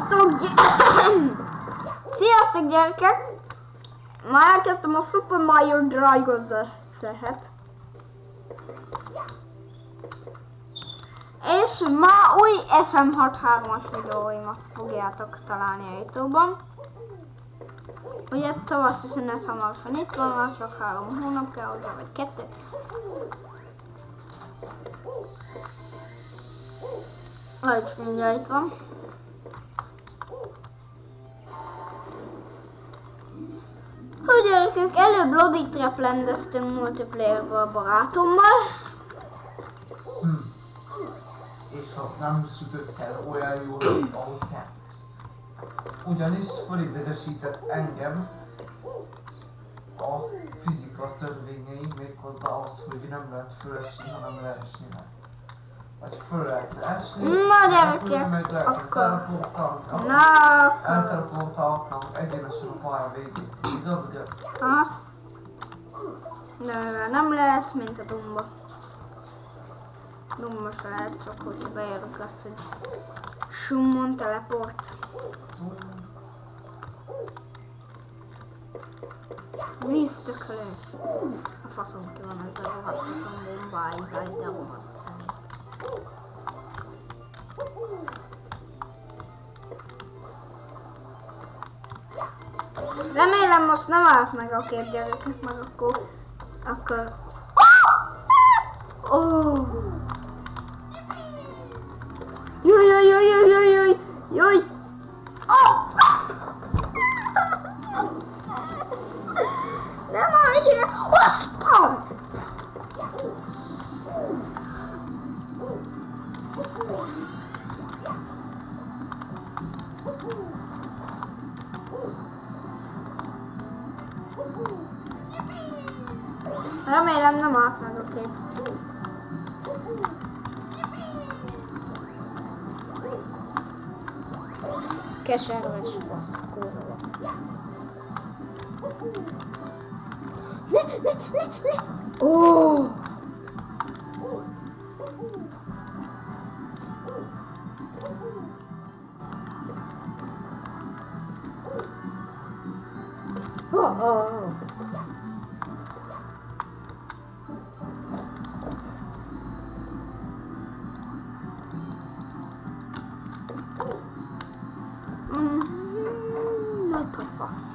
Sziasztok! Sziasztok gyerekek! Már elkezdtem a Super Mario Dragos-et. És ma új SM63-as videóimat fogjátok találni a Youtube-on. Ugye tavaszi szünet hamarosan itt van, már csak három hónap kell hozzá, vagy kettő. Vagy mindjárt itt van. Hogy gyerekek, előbb Lodi Trap rendeztünk multiplayerbe a barátommal. Hm. És az nem sütött el olyan jól, ahogy terveztem. Ugyanis fölidegesített engem a fizika törvényei méghozzá az, hogy nem lehet fölesni, hanem leesni lehet. Vagy föl lehetne esni, Na, gyerekek, akkor-. Na, akkor... Elteleportálhatnánk egyenesen a pálya végén. Igaz, ugye? Aha. De mivel nem lehet, mint a Dumba. Dumba se lehet, csak hogyha beérünk azt, hogy Summon teleport. Víztökölő. A faszom ki van ezzel a rohadtatom bombáig, de rohadt szerint. Remélem most nem állt meg a kép gyerekek, meg akkor... Akkor... Oh. Jaj, jaj, jaj, jaj, jaj, jaj, jaj! Oh! Nem állj Keserves fasz, kurva. Ne, ne, ne, ne! Ó! Oh, oh, oh. Fasz.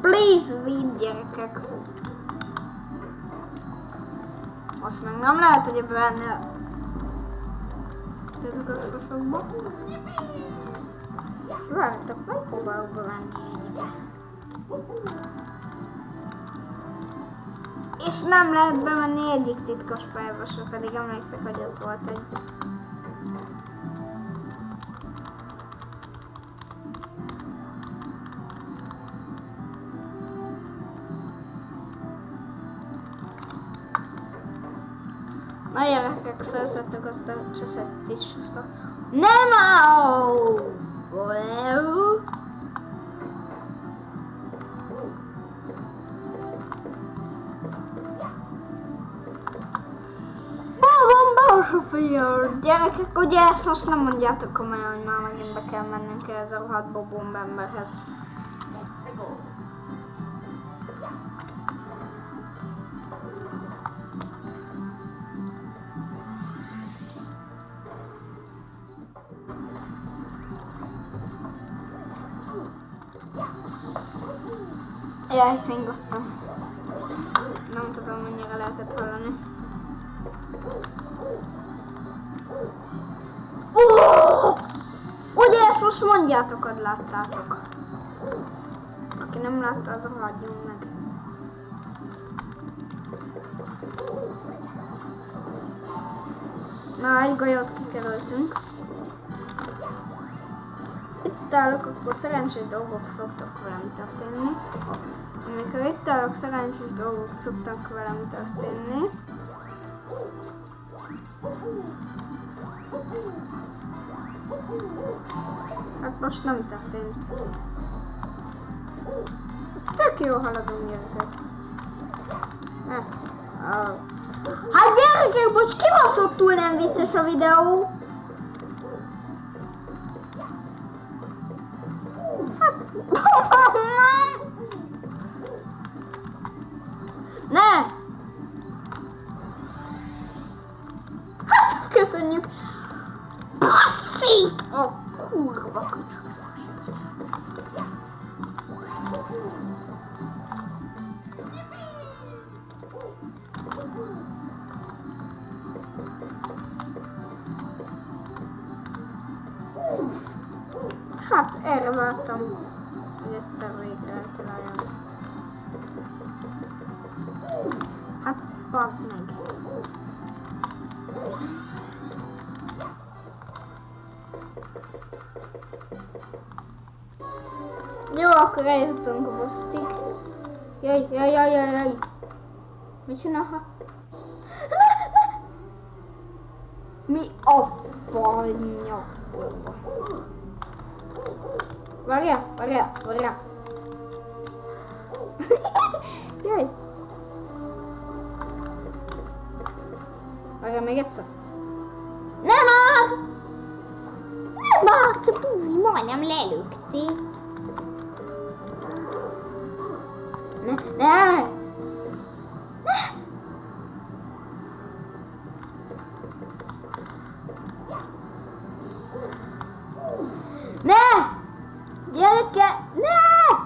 Please, vidd gyerekek. Most meg nem lehet, hogy benne ezek a sosokba. Várjátok, megpróbálok bevenni egybe. És nem lehet bemenni egyik titkos pályába se, pedig emlékszek, hogy ott volt egy. Na felszedtük azt a cseszett is. Nem áll! Well. Bomba sofőr! Gyerekek, ugye ezt most nem mondjátok komolyan, hogy már megint be kell mennünk ez a rohadt bobomb emberhez. Jaj, fingottam. Nem tudom, mennyire lehetett hallani. Oh! Ugye ezt most mondjátok, hogy láttátok. Aki nem látta, az hagyjon meg. Na, egy golyót kikerültünk. Itt állok, akkor szerencsés dolgok szoktak velem történni. Amikor itt állok, szerencsés dolgok szoktak velem történni. Hát most nem történt. Tök jó haladunk gyerekek. Ne. Oh. Hát gyerekek, most kibaszottul nem vicces, a videó. Kurva köcsög szemét anyádat. Hát erre vártam, hogy egyszer végre eltaláljon. Hát bazd meg. Akkor eljutottunk a bosszig. Jaj, jaj, jaj, jaj, jaj. Mit csinálha? Mi a fanya? Várjál, várjál, várjál. Jaj. Várjál még egyszer. Nem már! Nem már, te buzi, majdnem lelőtték. Ne, ne! Ne! Gyereke, ne! Na?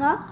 huh?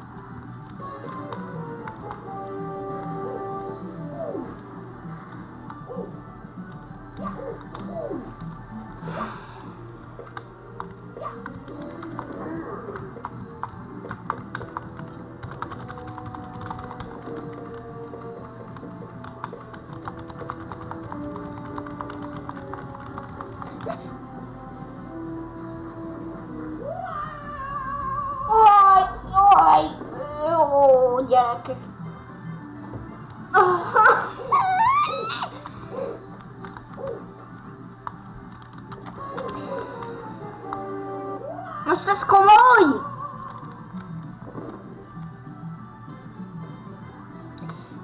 Most ez komoly?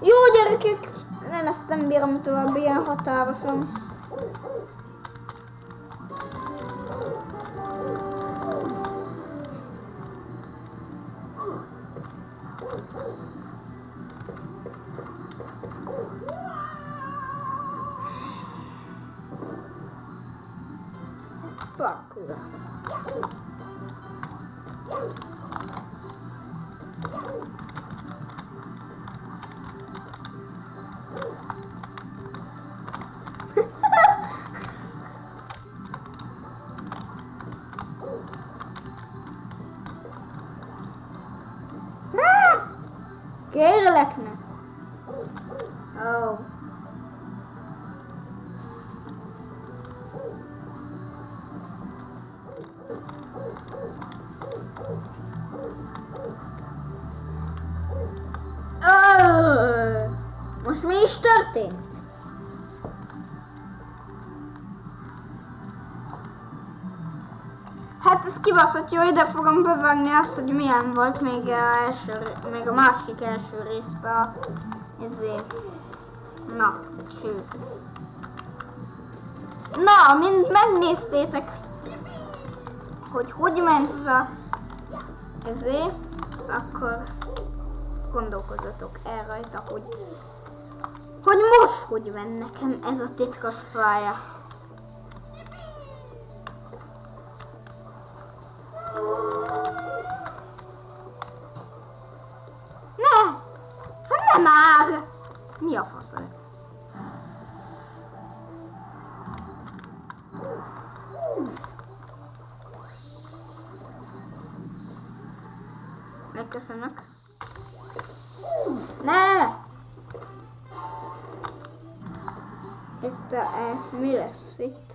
Jó gyerekek, nem ezt nem bírom tovább ilyen határosan. Kérlek ne. Oh. Ö, Most mi Hát ez kibaszott jó, ide fogom bevágni azt, hogy milyen volt még a, első, még a másik első részben a izé. Na, cső. Na, mint megnéztétek, hogy hogy ment ez a ezé, akkor gondolkozzatok el rajta, hogy hogy most hogy ment nekem ez a titkos pálya. Mi a fasz? Megköszönök. Ne! Itt a, e, mi lesz itt?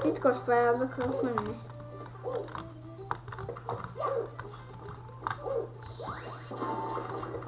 Titkos pályához akarok menni.